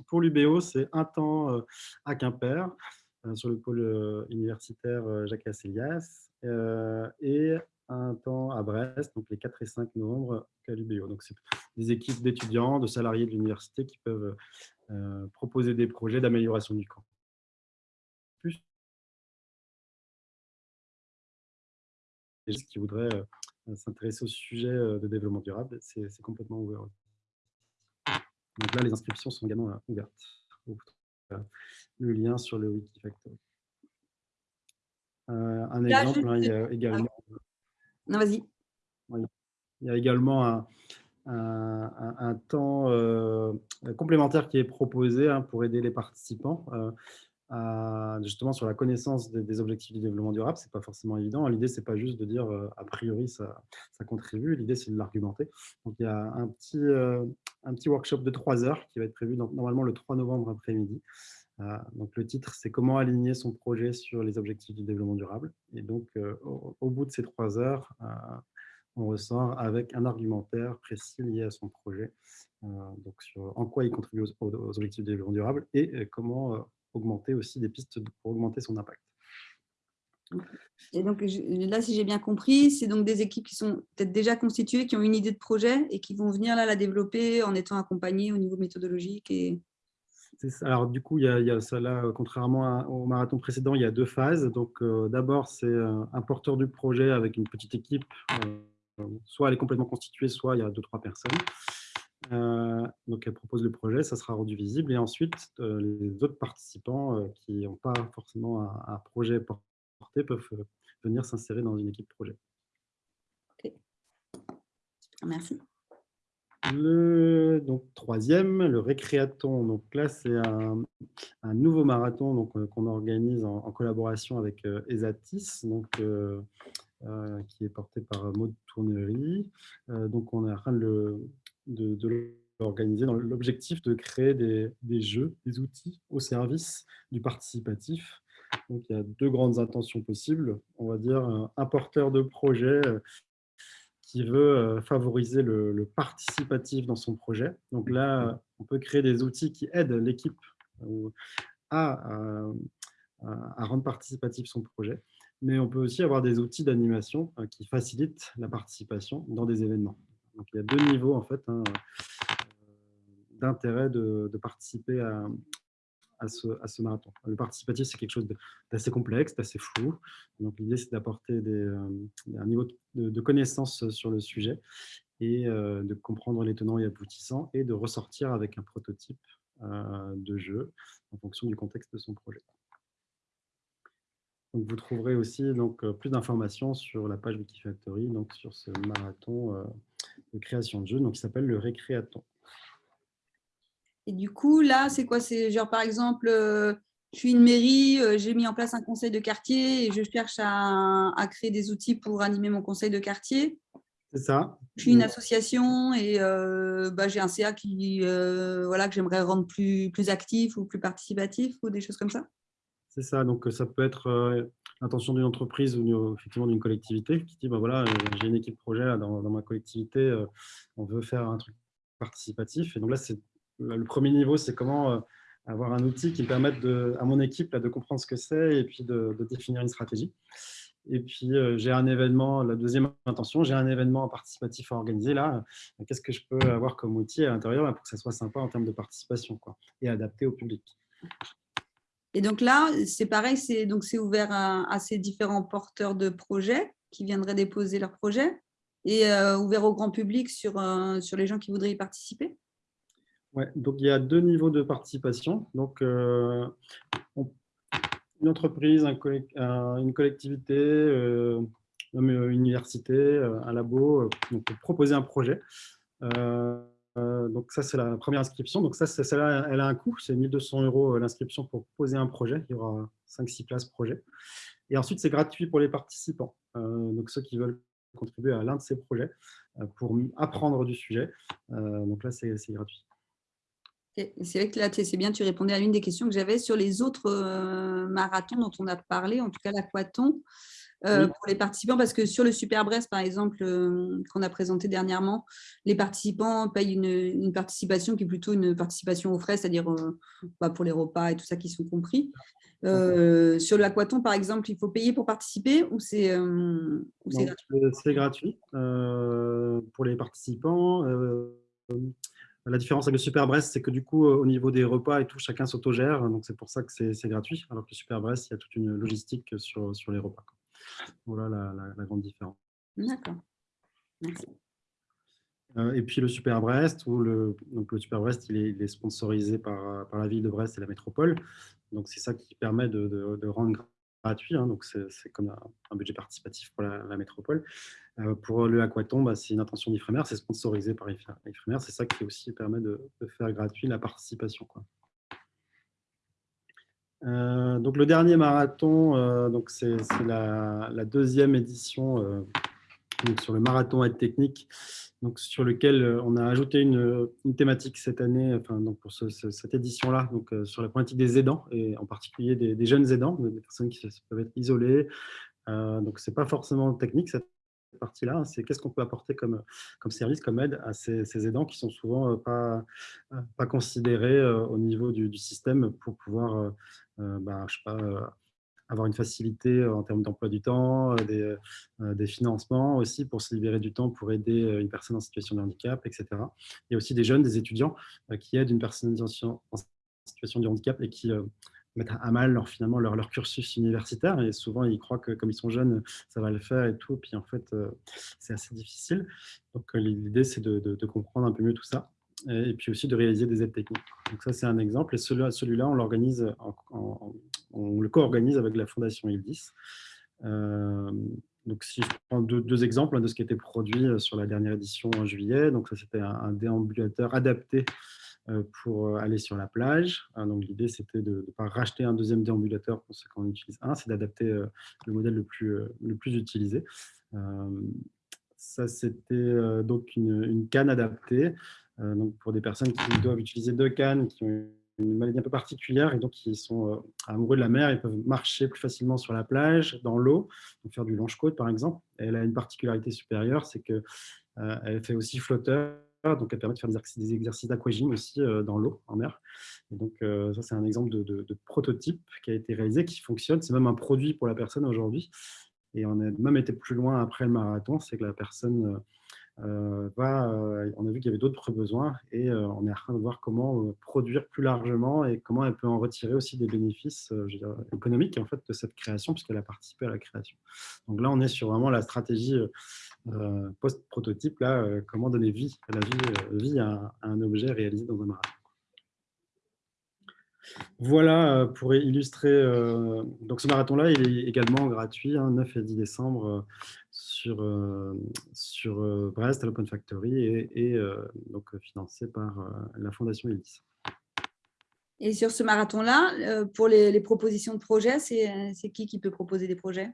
pour l'UBO, c'est un temps à Quimper, sur le pôle universitaire Jacques Asselias, et un temps à Brest, donc les 4 et 5 novembre à l'UBO. Donc, c'est des équipes d'étudiants, de salariés de l'université qui peuvent proposer des projets d'amélioration du camp. Plus qui voudraient s'intéresser au sujet de développement durable, c'est complètement ouvert. Donc là, les inscriptions sont également ouvertes. Le lien sur le Wikifactory. un exemple, hein, il y a également... Non, vas-y. Il y a également un, temps euh, complémentaire qui est proposé hein, pour aider les participants euh, justement sur la connaissance des, objectifs du développement durable. Ce n'est pas forcément évident. L'idée, ce n'est pas juste de dire euh, a priori ça, ça contribue. L'idée, c'est de l'argumenter. Donc, il y a un petit, un petit workshop de trois heures qui va être prévu normalement le 3 novembre après-midi. Donc, le titre, c'est « Comment aligner son projet sur les objectifs du développement durable ?» Et donc, au, bout de ces trois heures, on ressort avec un argumentaire précis lié à son projet, euh, donc sur en quoi il contribue aux, objectifs de développement durable et euh, comment euh, augmenter aussi des pistes pour augmenter son impact. Et donc là, si j'ai bien compris, c'est donc des équipes qui sont peut-être déjà constituées, qui ont une idée de projet et qui vont venir là la développer en étant accompagnées au niveau méthodologique et, alors, du coup, il y, a, ça là, contrairement au marathon précédent, il y a deux phases. Donc, d'abord, c'est un porteur du projet avec une petite équipe soit elle est complètement constituée, soit il y a deux, trois personnes. Euh, donc, elle propose le projet, ça sera rendu visible. Et ensuite, euh, les autres participants euh, qui n'ont pas forcément un, projet porté peuvent venir s'insérer dans une équipe projet. Ok. Merci. Le donc, troisième, le récréaton. Donc là, c'est un, nouveau marathon qu'on organise en, collaboration avec ESATIS. Donc, euh, qui est porté par Maud Tournerie. Euh, donc, on est en train de, l'organiser dans l'objectif de créer des, jeux, des outils au service du participatif. Donc, il y a deux grandes intentions possibles. On va dire un porteur de projet euh, qui veut favoriser le, participatif dans son projet. Donc là, on peut créer des outils qui aident l'équipe à, à, rendre participatif son projet mais on peut aussi avoir des outils d'animation euh, qui facilitent la participation dans des événements. Donc, il y a deux niveaux en fait hein, euh, d'intérêt de, participer à, ce, marathon. Le participatif, c'est quelque chose d'assez complexe, d'assez flou. Donc, l'idée, c'est d'apporter euh, un niveau de, connaissance sur le sujet et de comprendre les tenants et aboutissants et de ressortir avec un prototype de jeu en fonction du contexte de son projet vous trouverez aussi donc, euh, plus d'informations sur la page Wikifactory, donc sur ce marathon euh, de création de jeux, donc, qui s'appelle le Récréaton. Et du coup, là, c'est quoi? C'est genre, par exemple, euh, je suis une mairie, j'ai mis en place un conseil de quartier et je cherche à, créer des outils pour animer mon conseil de quartier. C'est ça. Je suis une association et bah, j'ai un CA qui, voilà, que j'aimerais rendre plus, plus actif ou plus participatif ou des choses comme ça c'est ça, donc ça peut être l'intention d'une entreprise ou effectivement d'une collectivité qui dit bah, voilà, j'ai une équipe projet dans, ma collectivité, on veut faire un truc participatif. Et donc là, c'est le premier niveau, c'est comment avoir un outil qui permette à mon équipe de comprendre ce que c'est et puis de, définir une stratégie. Et puis, j'ai un événement, la deuxième intention, j'ai un événement participatif à organiser là. Qu'est-ce que je peux avoir comme outil à l'intérieur pour que ça soit sympa en termes de participation et adapté au public? Et donc là, c'est pareil, c'est ouvert à, ces différents porteurs de projets qui viendraient déposer leurs projets et euh, ouvert au grand public euh, sur les gens qui voudraient y participer? Oui, donc il y a deux niveaux de participation. Donc, euh, une entreprise, une collectivité, une université, un labo, proposer un projet. Euh, donc ça, c'est la première inscription. Donc ça, celle-là, elle a un coût, c'est 1200 euros euh, l'inscription pour poser un projet. Il y aura 5-6 places projet. Et ensuite, c'est gratuit pour les participants. Euh, donc ceux qui veulent contribuer à l'un de ces projets pour apprendre du sujet. donc là, c'est gratuit. C'est vrai que là, c'est bien, tu répondais à l'une des questions que j'avais sur les autres marathons dont on a parlé, en tout cas l'aquaton. pour les participants Parce que sur le Super Brest, par exemple, qu'on a présenté dernièrement, les participants payent une, participation qui est plutôt une participation aux frais, c'est-à-dire bah, pour les repas et tout ça qui sont compris. sur l'aquaton, par exemple, il faut payer pour participer ou c'est gratuit? C'est gratuit pour les participants. La différence avec le Super Brest, c'est que du coup, au niveau des repas et tout, chacun s'autogère. Donc, c'est pour ça que c'est gratuit. Alors que le Super Brest, il y a toute une logistique sur, sur les repas. Voilà la, grande différence. D'accord. Merci. Euh, et puis le Super Brest, où le, donc le Super Brest, il est, sponsorisé par, par, la ville de Brest et la métropole. Donc c'est ça qui permet de, de, rendre gratuit. Hein. donc c'est comme un, budget participatif pour la, métropole. Euh, pour le Aquaton, bah, c'est une intention d'Ifremer, c'est sponsorisé par Ifremer. C'est ça qui aussi permet de, faire gratuit la participation. Euh, donc le dernier marathon, euh, c'est la, deuxième édition sur le marathon aide technique, donc sur lequel on a ajouté une, thématique cette année, enfin donc pour cette édition-là, donc sur la problématique des aidants et en particulier des, jeunes aidants, des personnes qui peuvent être isolées. donc c'est pas forcément technique cette partie-là, hein, c'est qu'est-ce qu'on peut apporter comme, service, comme aide à ces, aidants qui sont souvent pas, considérés au niveau du, système pour pouvoir euh, bah, je sais pas, euh, avoir une facilité en termes d'emploi du temps, euh, des, des, financements aussi pour se libérer du temps pour aider une personne en situation de handicap, etc. Il y a aussi des jeunes, des étudiants qui aident une personne en situation de handicap et qui mettent à mal leur, finalement leur, cursus universitaire. Et souvent, ils croient que comme ils sont jeunes, ça va le faire et tout. Puis en fait, c'est assez difficile. Donc l'idée, c'est de, comprendre un peu mieux tout ça et puis aussi de réaliser des aides techniques. Donc ça, c'est un exemple. Et celui-là, on l'organise, on le co-organise avec la Fondation ILDIS. Euh, donc si je prends deux, exemples de ce qui a été produit euh, sur la dernière édition en juillet, donc ça c'était un, déambulateur adapté euh, pour aller sur la plage. Donc l'idée c'était de ne pas racheter un deuxième déambulateur pour ce qu'on utilise un, c'est d'adapter le modèle le plus, le plus utilisé. Ça c'était donc une, canne adaptée donc pour des personnes qui doivent utiliser deux cannes, qui ont une maladie un peu particulière et donc qui sont euh, amoureux de la mer, ils peuvent marcher plus facilement sur la plage, dans l'eau, faire du longe-côte par exemple. elle a une particularité supérieure, c'est qu'elle euh, fait aussi flotteur, donc elle permet de faire des exercices d'aquagym aussi dans l'eau, en mer. Et donc ça c'est un exemple de, de, prototype qui a été réalisé, qui fonctionne. C'est même un produit pour la personne aujourd'hui. Et on a même été plus loin après le marathon, c'est que la personne euh, euh, on a vu qu'il y avait d'autres besoins et euh, on est en train de voir comment produire plus largement et comment elle peut en retirer aussi des bénéfices économiques en fait, de cette création puisqu'elle a participé à la création. Donc là, on est sur vraiment la stratégie post-prototype, comment donner vie, à, la vie, vie à, un objet réalisé dans un marathon. Voilà pour illustrer. donc ce marathon-là, il est également gratuit, 9 hein, et 10 décembre, sur, euh, sur euh, Brest à l'Open Factory et, euh, donc financé par la Fondation ELIS. Et sur ce marathon-là, pour les, propositions de projets, c'est qui qui peut proposer des projets?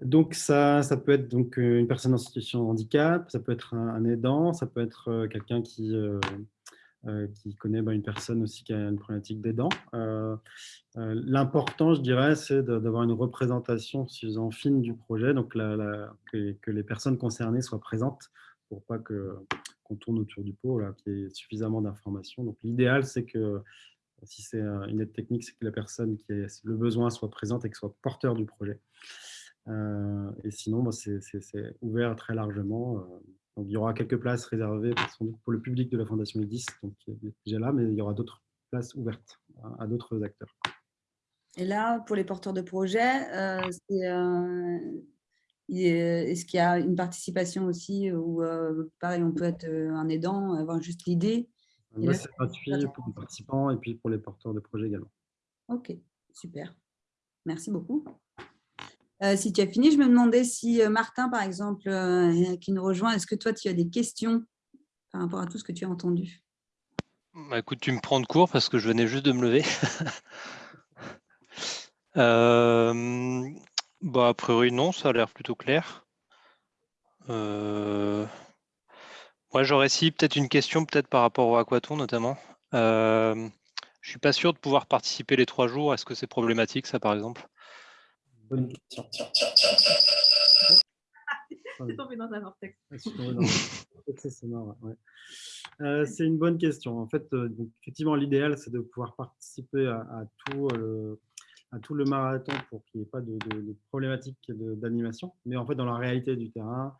Donc, ça, ça peut être donc, une personne en situation de handicap, ça peut être un, aidant, ça peut être quelqu'un qui, euh, qui connaît bah, une personne aussi qui a une problématique des dents. Euh, euh, l'important, je dirais, c'est d'avoir une représentation suffisamment fine du projet, donc que, les personnes concernées soient présentes pour pas qu'on tourne autour du pot, qu'il y ait suffisamment d'informations. Donc l'idéal, c'est que si c'est une aide technique, c'est que la personne qui a le besoin soit présente et que soit porteur du projet. et sinon, bah, c'est ouvert très largement il y aura quelques places réservées pour le public de la Fondation IDIS, donc déjà là, mais il y aura d'autres places ouvertes à, d'autres acteurs. Et là, pour les porteurs de projets, euh, euh, est-ce qu'il y a une participation aussi ou euh, pareil, on peut être un aidant, avoir juste l'idée? C'est gratuit pour les participants et puis pour les porteurs de projets également. Ok, super. Merci beaucoup. Euh, si tu as fini, je me demandais si euh, Martin, par exemple, euh, qui nous rejoint, est-ce que toi, tu as des questions par rapport à tout ce que tu as entendu? Bah, Écoute, tu me prends de court parce que je venais juste de me lever. bah, a priori, non, ça a l'air plutôt clair. Moi, j'aurais si peut-être une question, peut-être par rapport au aquaton notamment. je suis pas sûr de pouvoir participer les trois jours. Est-ce que c'est problématique, ça, par exemple? Bonne question. C'est tombé dans un vortex. C'est une bonne question. En fait, effectivement, l'idéal, c'est de pouvoir participer à, tout, à tout le marathon pour qu'il n'y ait pas de, de, problématique d'animation. Mais en fait, dans la réalité du terrain,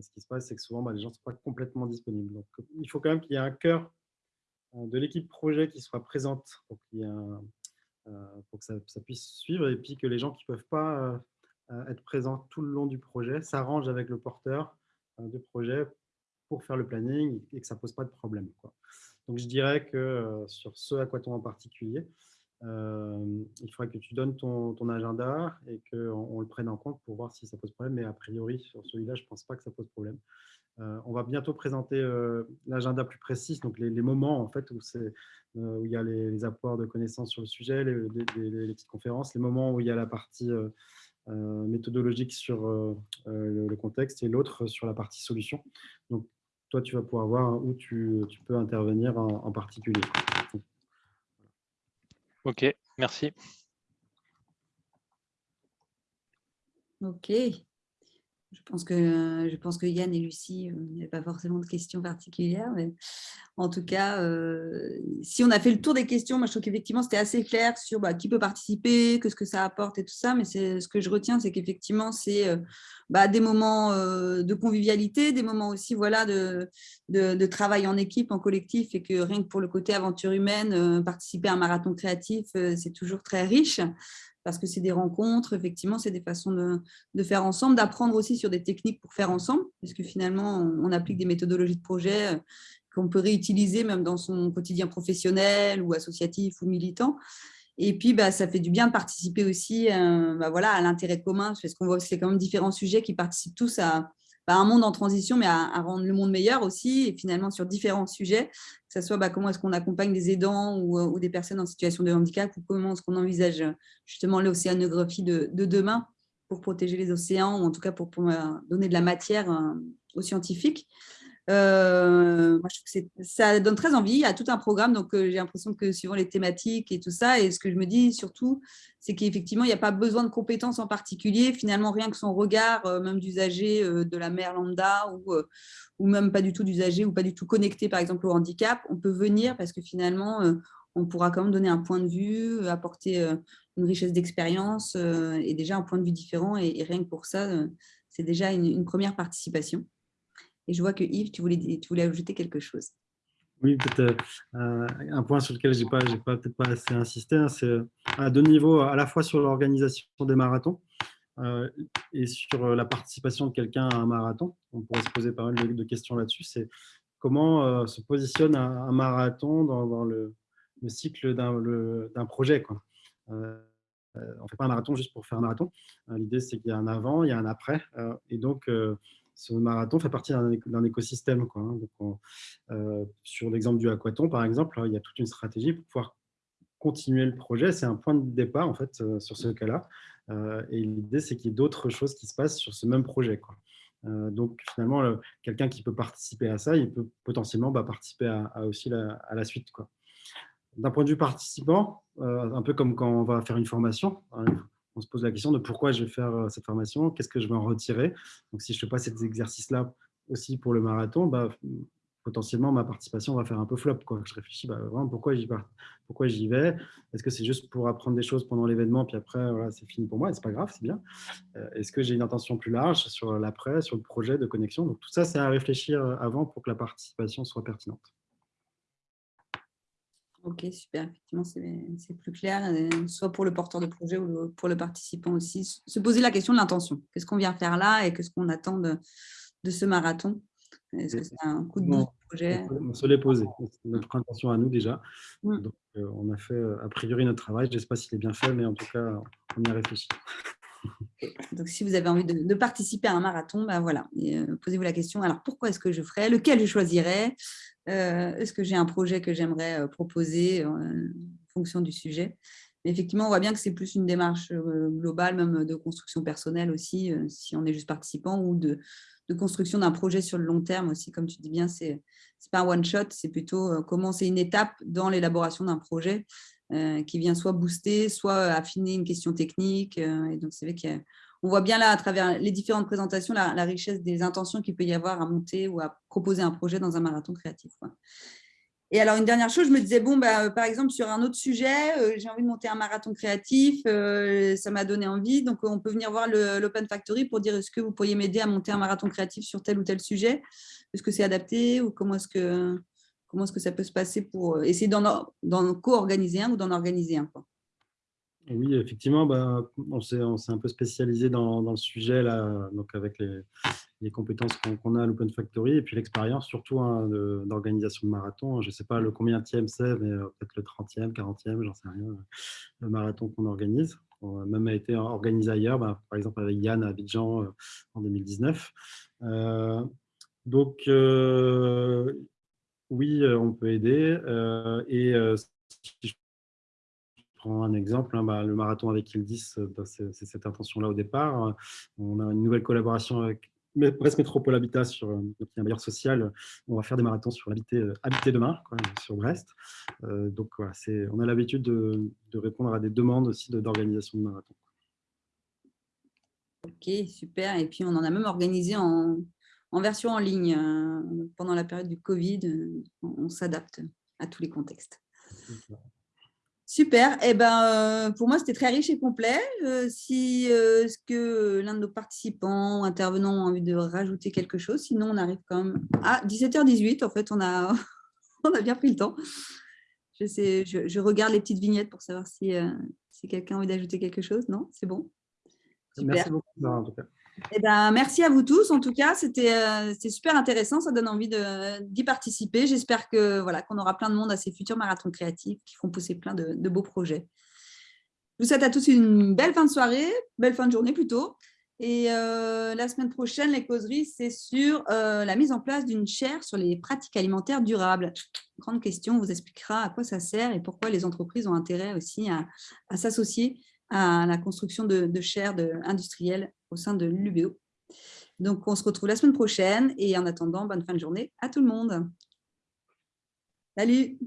ce qui se passe, c'est que souvent, bah, les gens ne sont pas complètement disponibles. Donc, il faut quand même qu'il y ait un cœur de l'équipe projet qui soit présente pour, pour que ça, puisse suivre et puis que les gens qui ne peuvent pas être présents tout le long du projet s'arrangent avec le porteur de projet pour faire le planning et que ça ne pose pas de problème. Donc, je dirais que sur ce quoi en particulier, euh, il faudrait que tu donnes ton, agenda et qu'on on le prenne en compte pour voir si ça pose problème. Mais a priori, sur celui-là, je ne pense pas que ça pose problème. Euh, on va bientôt présenter euh, l'agenda plus précis, donc les, moments en fait où, où il y a les, apports de connaissances sur le sujet, les, petites conférences, les moments où il y a la partie méthodologique sur le, contexte et l'autre sur la partie solution. Donc, toi, tu vas pouvoir voir où tu, peux intervenir en, particulier. Ok, merci. Ok. Je pense que, je pense que Yann et Lucie euh, n'avaient pas forcément de questions particulières, en tout cas, euh, si on a fait le tour des questions, moi je trouve qu'effectivement c'était assez clair sur bah, qui peut participer, que ce que ça apporte et tout ça, mais ce que je retiens, c'est qu'effectivement c'est euh, bah, des moments de convivialité, des moments aussi voilà, de, de, travail en équipe, en collectif, et que rien que pour le côté aventure humaine, participer à un marathon créatif, c'est toujours très riche parce que c'est des rencontres, effectivement, c'est des façons de, faire ensemble, d'apprendre aussi sur des techniques pour faire ensemble, puisque finalement, on, applique des méthodologies de projet euh, qu'on peut réutiliser même dans son quotidien professionnel ou associatif ou militant. Et puis, bah, ça fait du bien de participer aussi euh, bah, voilà, à l'intérêt commun, parce qu'on voit que c'est quand même différents sujets qui participent tous à, un monde en transition, mais à, rendre le monde meilleur aussi, et finalement sur différents sujets, que ce soit bah, comment est-ce qu'on accompagne des aidants ou, des personnes en situation de handicap, ou comment est-ce qu'on envisage justement l'océanographie de, de, demain pour protéger les océans, ou en tout cas pour, pour donner de la matière euh, aux scientifiques. Euh, ça donne très envie. A tout un programme, donc euh, j'ai l'impression que suivant les thématiques et tout ça, et ce que je me dis surtout, c'est qu'effectivement, il n'y a pas besoin de compétences en particulier. Finalement, rien que son regard, euh, même d'usager de la mer lambda ou, ou même pas du tout d'usager ou pas du tout connecté, par exemple, au handicap, on peut venir parce que finalement, on pourra quand même donner un point de vue, apporter une richesse d'expérience et déjà un point de vue différent. Et, rien que pour ça, c'est déjà une première participation. Et je vois que Yves, tu voulais, ajouter quelque chose. Oui, peut-être euh, un point sur lequel je n'ai peut-être pas assez insisté, hein, c'est à deux niveaux, à la fois sur l'organisation des marathons euh, et sur la participation de quelqu'un à un marathon. On pourrait se poser pas mal de, questions là-dessus. C'est comment euh, se positionne un, marathon dans, le, cycle d'un projet. On ne fait pas un marathon juste pour faire un marathon. L'idée, c'est qu'il y a un avant, il y a un après. et donc, ce marathon fait partie d'un écosystème. Hein. Euh, sur l'exemple du aquaton, par exemple, il y a toute une stratégie pour pouvoir continuer le projet. C'est un point de départ, en fait, euh, sur ce cas-là. Euh, et l'idée, c'est qu'il y ait d'autres choses qui se passent sur ce même projet. Donc, finalement, quelqu'un qui peut participer à ça, il peut potentiellement bah, participer aussi à la suite. D'un point de vue participant, un peu comme quand on va faire une formation, hein, on se pose la question de pourquoi je vais faire euh, cette formation, qu'est-ce que je vais en retirer. Donc, si je ne fais pas ces exercices-là aussi pour le marathon, bah, potentiellement, ma participation va faire un peu flop. Je réfléchis, bah, vraiment, pourquoi j'y j'y vais? Est-ce que c'est juste pour apprendre des choses pendant l'événement, puis après, c'est fini pour moi, et c'est pas grave, c'est bien. Euh, est-ce que j'ai une intention plus large sur l'après, sur le projet de connexion? Donc, tout ça, c'est à réfléchir euh, avant pour que la participation soit pertinente. Ok, super. Effectivement, c'est plus clair, euh, soit pour le porteur de projet ou pour le participant aussi. Se poser la question de l'intention. Qu'est-ce qu'on vient faire là et qu'est-ce qu'on attend de, ce marathon? Est-ce que c'est un coup de boost projet? On se l'est posé. C'est notre intention à nous déjà. Mm. Donc, euh, on a fait a priori notre travail. Je ne sais pas s'il est bien fait, mais en tout cas, on y a réfléchi. Donc, si vous avez envie de, participer à un marathon, ben voilà, posez-vous la question, alors pourquoi est-ce que je ferais? Lequel je choisirais? Euh, est-ce que j'ai un projet que j'aimerais euh, proposer en fonction du sujet? Effectivement, on voit bien que c'est plus une démarche euh, globale, même de construction personnelle aussi, si on est juste participant, ou de, construction d'un projet sur le long terme aussi, comme tu dis bien, c'est pas un one-shot, c'est plutôt comment c'est une étape dans l'élaboration d'un projet qui vient soit booster, soit affiner une question technique. et donc, c'est vrai qu'on voit bien là, à travers les différentes présentations, la, richesse des intentions qu'il peut y avoir à monter ou à proposer un projet dans un marathon créatif. Et alors, une dernière chose, je me disais, bon, bah, par exemple, sur un autre sujet, euh, j'ai envie de monter un marathon créatif, euh, ça m'a donné envie. Donc, on peut venir voir l'Open Factory pour dire, est-ce que vous pourriez m'aider à monter un marathon créatif sur tel ou tel sujet? Est-ce que c'est adapté ou comment est-ce que, comment est que ça peut se passer pour euh, essayer d'en co-organiser un ou d'en organiser un. Oui, effectivement, bah, on s'est un peu spécialisé dans, le sujet, là, donc avec les, compétences qu'on a à l'Open Factory et puis l'expérience surtout hein, d'organisation de, marathon. Je ne sais pas le combien tième c'est, mais euh, peut-être le 30e, 40e, j'en sais rien, le marathon qu'on organise. On a même été organisé ailleurs, bah, par exemple avec Yann à Abidjan euh, en 2019. Euh, donc, oui, on peut aider. et si je prends un exemple, hein, bah, le marathon avec Ildis, c'est cette intention-là au départ. On a une nouvelle collaboration avec Brest Métropole Habitat, sur euh, un bailleur social, on va faire des marathons sur l'habiter euh, habiter demain, sur Brest. Euh, donc voilà, on a l'habitude de, répondre à des demandes aussi d'organisation de, marathons. Ok, super. Et puis on en a même organisé en, version en ligne pendant la période du Covid. On, s'adapte à tous les contextes. Super. Eh ben, euh, pour moi, c'était très riche et complet. Euh, si euh, ce que l'un de nos participants ou intervenants a envie de rajouter quelque chose, sinon on arrive quand même à 17h18. En fait, on a, on a bien pris le temps. Je, sais, je, regarde les petites vignettes pour savoir si, si quelqu'un a envie d'ajouter quelque chose. Non, c'est bon? Merci beaucoup, en tout cas. Eh ben, merci à vous tous. En tout cas, c'était euh, super intéressant. Ça donne envie d'y participer. J'espère voilà qu'on aura plein de monde à ces futurs marathons créatifs qui font pousser plein de, beaux projets. Je vous souhaite à tous une belle fin de soirée, belle fin de journée plutôt. Et euh, la semaine prochaine, les causeries, c'est sur euh, la mise en place d'une chaire sur les pratiques alimentaires durables. Grande question, on vous expliquera à quoi ça sert et pourquoi les entreprises ont intérêt aussi à, s'associer à la construction de, de chaires industrielles au sein de l'UBO. Donc, on se retrouve la semaine prochaine et en attendant, bonne fin de journée à tout le monde. Salut